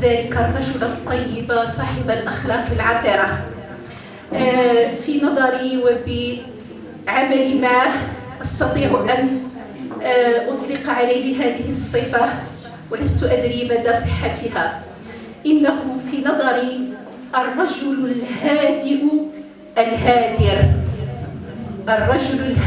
ذلك الرجل الطيب صاحب الأخلاق العطرة آه، في نظري وبعمل ما أستطيع أن آه، أطلق عليه هذه الصفة ولست أدري مدى صحتها. إنه في نظري الرجل الهادئ الهادر. الرجل الهادئ